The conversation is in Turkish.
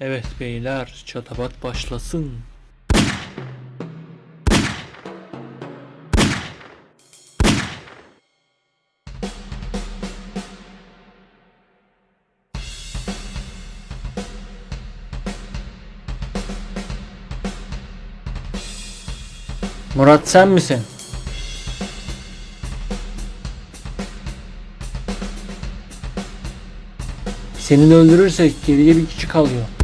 Evet beyler çatabat başlasın. Murat sen misin? Seni öldürürsek geriye bir kişi kalıyor.